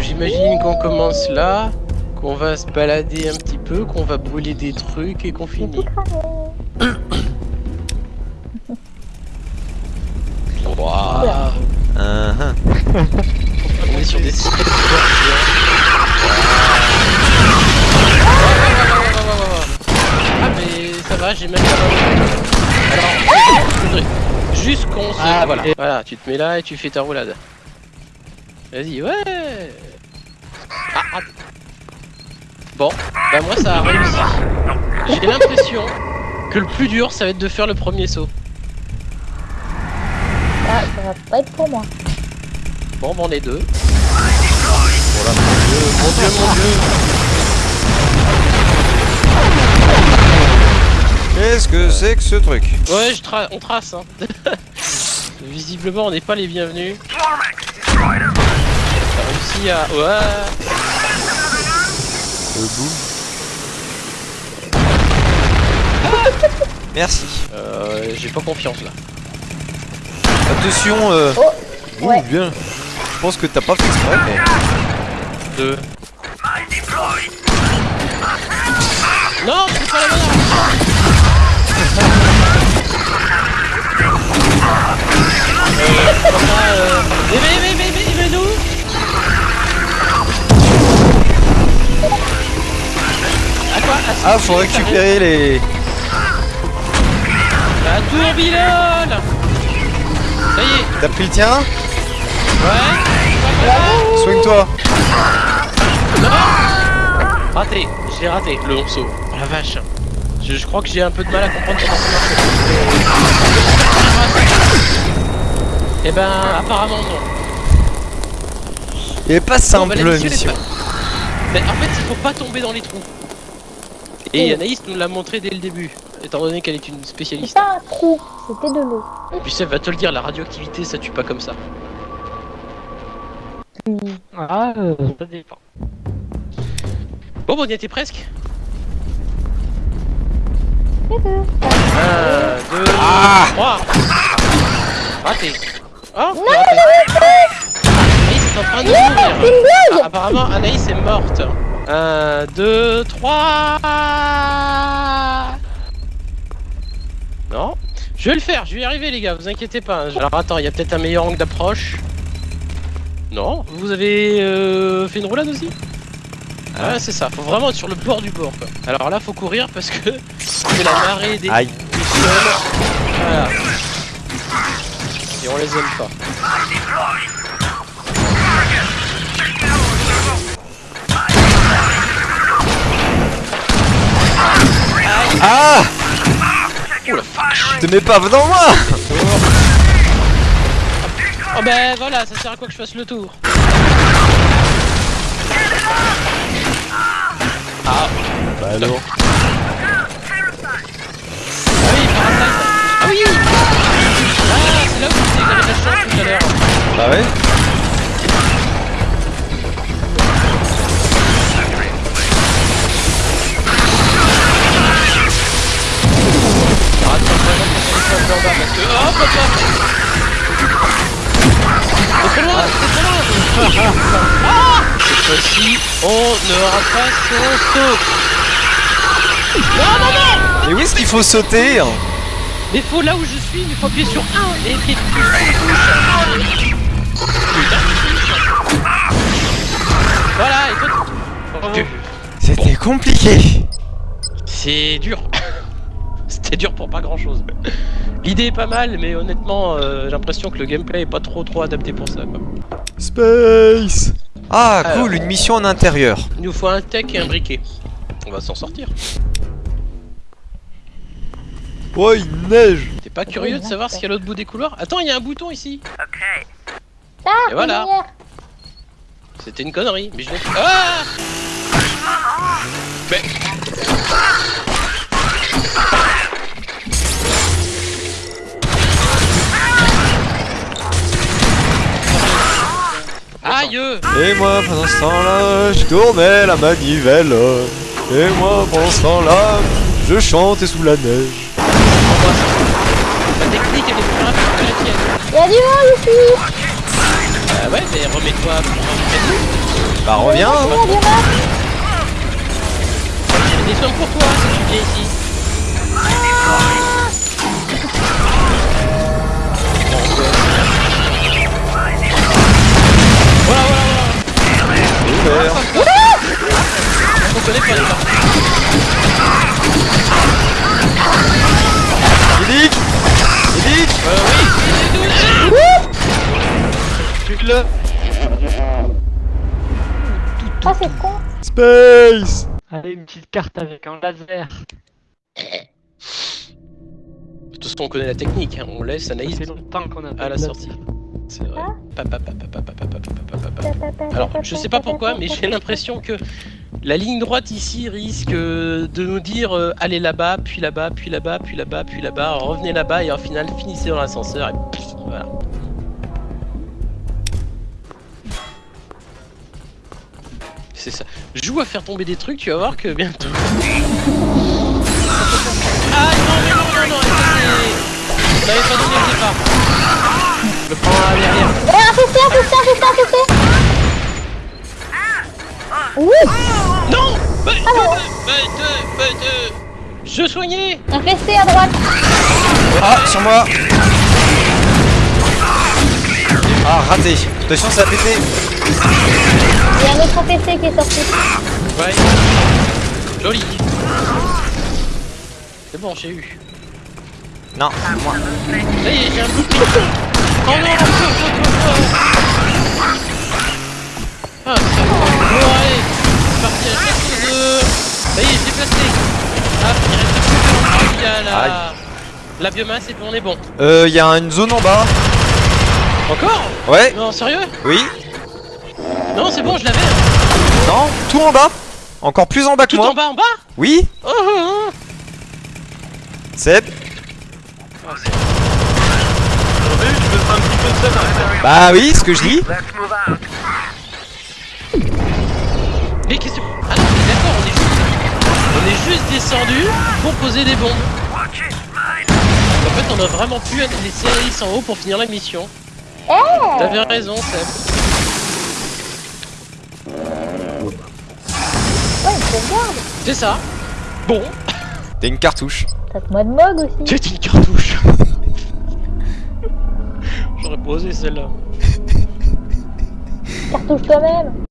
J'imagine qu'on commence là, qu'on va se balader un petit peu, qu'on va brûler des trucs et qu'on finit. Waouh Ah, ah. On est sur des sites Ah mais ça va, j'ai même pas Alors, juste qu'on se... Ah, voilà. voilà, tu te mets là et tu fais ta roulade. Vas-y, ouais Ah, ah. Bon, bah moi ça a réussi. J'ai l'impression que le plus dur ça va être de faire le premier saut. Ah, ça va pas être pour moi. Bon, bah on est deux. Voilà, mon dieu, mon dieu, mon dieu Qu'est-ce que c'est que ce truc? Ouais, je tra on trace. Hein. Visiblement, on n'est pas les bienvenus. T'as réussi à. Ouais. Merci. Euh, J'ai pas confiance là. Attention, euh... Oh, ouh, ouais. bien. Je pense que t'as pas fait exprès, mais... Deux. Non, c'est pas la bonne arme. Euh, Ah, faut récupérer les... La tourbillonne. Ça y est. T'as pris le tien? Ouais. Soigne-toi. Raté. Je l'ai raté, le saut. Oh la vache. Je, je crois que j'ai un peu de mal à comprendre comment ça marche. Eh ben, apparemment non. Il est pas Bon, simple, bah, la mission, Mais en fait, il faut pas tomber dans les trous. Et Anaïs nous l'a montré dès le début, étant donné qu'elle est une C'est spécialiste. pas un trou, c'était de l'eau. Puis Seb va te le dire, la radioactivité ça tue pas comme ça. Ah, euh, ça dépend. Bon, bon, on y était presque. C'est deux. 1, 2, Ah 3. Raté. Oh, Non, raté. Anaïs est en train de mourir. C'est une blague apparemment, Anaïs est morte. 1, 2, 3. Non. Je vais le faire, je vais y arriver, les gars, vous inquiétez pas. hein. Alors, attends, il y a peut-être un meilleur angle d'approche. Non, vous avez euh, fait une roulade aussi? Ah. Ouais, c'est ça, faut vraiment être sur le bord du bord. Quoi. Alors là, faut courir parce que c'est la marée des, Aïe. Voilà. Et on les aime pas. Ah Oh la vache. Te mets pas devant moi Oh ben voilà, ça sert à quoi que je fasse le tour. Ah Bah alors Ah oui, Parasite Ah oui. Ah, c'est là où je que j'avais de la chance tout à l'heure. Bah ouais C'est trop loin, c'est trop loin Ah Cette fois-ci, on n'aura pas son saut Non, non, non Mais où est-ce qu'il faut sauter hein Mais faut là où je suis, il faut appuyer sur 1 et écrire plus Voilà, tu- C'était compliqué. C'est dur. C'était dur pour pas grand chose. L'idée est pas mal, mais honnêtement, euh, j'ai l'impression que le gameplay est pas trop trop adapté pour ça. Quoi. Space Ah Alors. cool, une mission en intérieur. Il nous faut un tech et un briquet. On va s'en sortir. Oh il neige T'es pas curieux de savoir ce qu'il y a à l'autre bout des couloirs? Attends, il y a un bouton ici. Ah, Et voilà. C'était une connerie, mais je l'ai fait. Ah Aïe Et moi pendant ce temps-là, je tournais la manivelle. Et moi pendant ce temps-là, je chantais sous la neige. La technique elle est plus rapide que la tienne. Il y a du monde ici Bah ouais, mais remets-toi pour. Bah reviens hein. J'ai des soins pour toi si tu viens ici. Ouvert. On connaît pas les marques. Édic Édic Euh, oui, Tue-le Ah, c'est con. Space Allez, une petite carte avec un laser. De toute façon, on connaît la technique, hein. on laisse Anaïs à la sortie. C'est vrai. Alors, je sais pas pourquoi, mais j'ai l'impression que la ligne droite ici risque de nous dire allez là-bas, puis là-bas, puis là-bas, puis là-bas, puis là-bas, revenez là-bas et au final finissez dans l'ascenseur et voilà. C'est ça. Joue à faire tomber des trucs, tu vas voir que bientôt. Ah non, mais non, non, non, je le prends à derrière. Eh, infesté, infesté, infesté, infesté. Oui, Non bah, bah, bah, Je soignais infesté à droite. Ah, sur moi Ah, raté Attention, ça a pété Il y a un autre infesté qui est sorti. Ouais. Joli. C'est bon, j'ai eu. Non, moi. Ça y est, j'ai un bout de Ah, c'est bon. Bon, allez. C'est parti, la chasse aux œufs. Ça y est, j'ai placé. Ah, il reste plus que il y a la... Aïe. La biomasse et puis on est bon. Euh, y a une zone en bas. Encore? Ouais, Non, sérieux? Oui. Non, c'est bon, je l'avais. hein. Non, tout en bas. Encore plus en bas que Tout moi. en bas, en bas? Oui, Oh, oh, oh. Seb. Ah, c'est- Bah oui, ce que je dis. Mais qu'est-ce que... Ah non, mais d'accord, on est juste... On est juste descendu pour poser des bombes. En fait, on a vraiment pu laisser Alice en haut pour finir la mission. Eh T'avais raison, Seb. Ouais, sauvegarde. C'est ça. Bon, T'as une cartouche. Tape-moi de mog aussi. c'est une cartouche je l'aurais posée celle-là. Cartouche toi-même